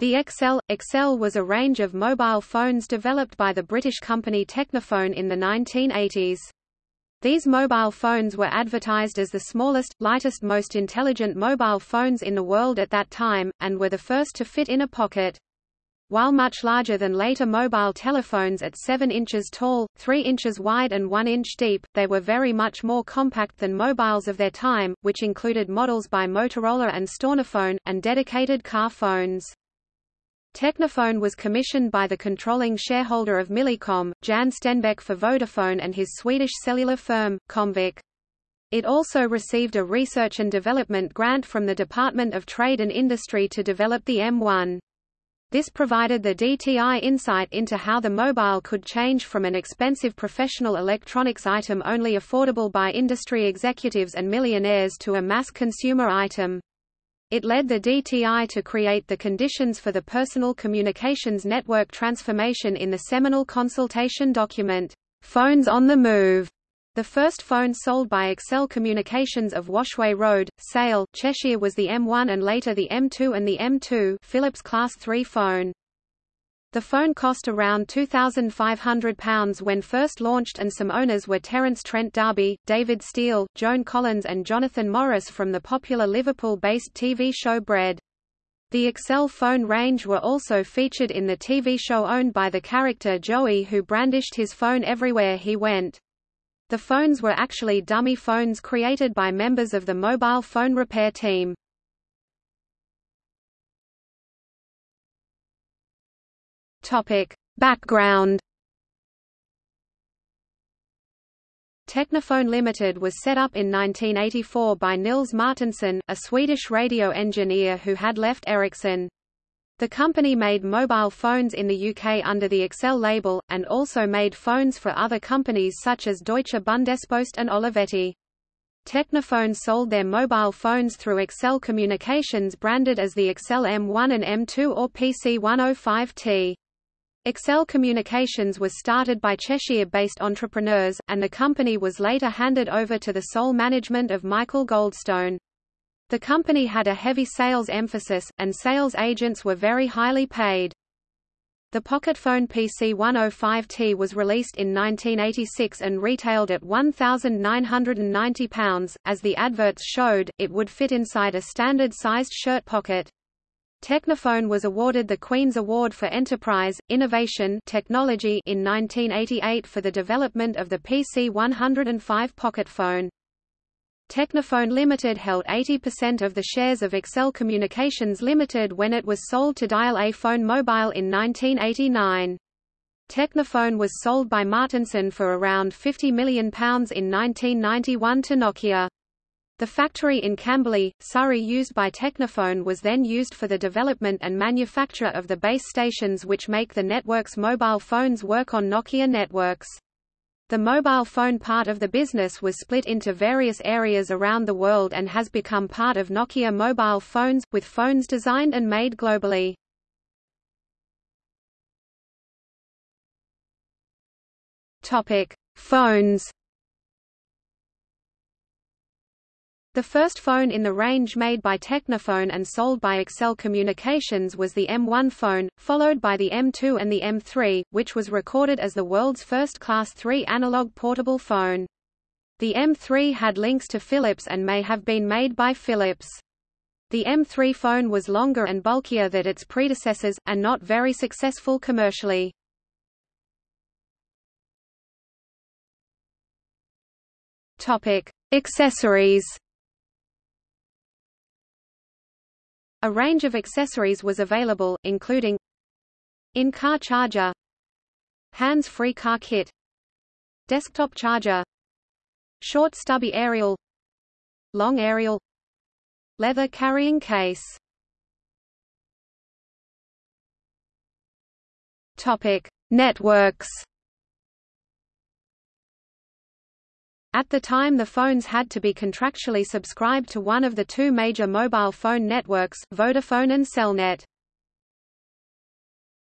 The Excel Excel was a range of mobile phones developed by the British company Technophone in the 1980s. These mobile phones were advertised as the smallest, lightest most intelligent mobile phones in the world at that time, and were the first to fit in a pocket. While much larger than later mobile telephones at 7 inches tall, 3 inches wide and 1 inch deep, they were very much more compact than mobiles of their time, which included models by Motorola and Stornophone, and dedicated car phones. Technophone was commissioned by the controlling shareholder of Millicom, Jan Stenbeck for Vodafone and his Swedish cellular firm, Comviq. It also received a research and development grant from the Department of Trade and Industry to develop the M1. This provided the DTI insight into how the mobile could change from an expensive professional electronics item only affordable by industry executives and millionaires to a mass consumer item. It led the DTI to create the conditions for the personal communications network transformation in the seminal consultation document, Phones on the Move. The first phone sold by Excel Communications of Washway Road, Sale, Cheshire was the M1 and later the M2 and the M2 Philips Class III phone. The phone cost around £2,500 when first launched and some owners were Terence Trent D'Arby, David Steel, Joan Collins and Jonathan Morris from the popular Liverpool-based TV show Bread. The Excel phone range were also featured in the TV show owned by the character Joey who brandished his phone everywhere he went. The phones were actually dummy phones created by members of the mobile phone repair team. Topic. Background Technophone Limited was set up in 1984 by Nils Martinsson, a Swedish radio engineer who had left Ericsson. The company made mobile phones in the UK under the Excel label, and also made phones for other companies such as Deutsche Bundespost and Olivetti. Technophone sold their mobile phones through Excel Communications branded as the Excel M1 and M2 or PC105T. Excel Communications was started by Cheshire-based entrepreneurs, and the company was later handed over to the sole management of Michael Goldstone. The company had a heavy sales emphasis, and sales agents were very highly paid. The Pocketphone PC105T was released in 1986 and retailed at £1,990. As the adverts showed, it would fit inside a standard-sized shirt pocket. Technophone was awarded the Queen's Award for Enterprise, Innovation Technology in 1988 for the development of the PC-105 pocket phone. Technophone Limited held 80% of the shares of Excel Communications Limited when it was sold to Dial A Phone Mobile in 1989. Technophone was sold by Martinsson for around £50 million in 1991 to Nokia. The factory in Camberley, Surrey used by Technophone was then used for the development and manufacture of the base stations which make the network's mobile phones work on Nokia networks. The mobile phone part of the business was split into various areas around the world and has become part of Nokia mobile phones, with phones designed and made globally. Phones The first phone in the range made by Technophone and sold by Excel Communications was the M1 phone, followed by the M2 and the M3, which was recorded as the world's first Class III analog portable phone. The M3 had links to Philips and may have been made by Philips. The M3 phone was longer and bulkier than its predecessors, and not very successful commercially. Accessories. A range of accessories was available, including in-car charger hands-free car kit desktop charger short stubby aerial long aerial leather carrying case. Topic: Networks At the time the phones had to be contractually subscribed to one of the two major mobile phone networks, Vodafone and Cellnet.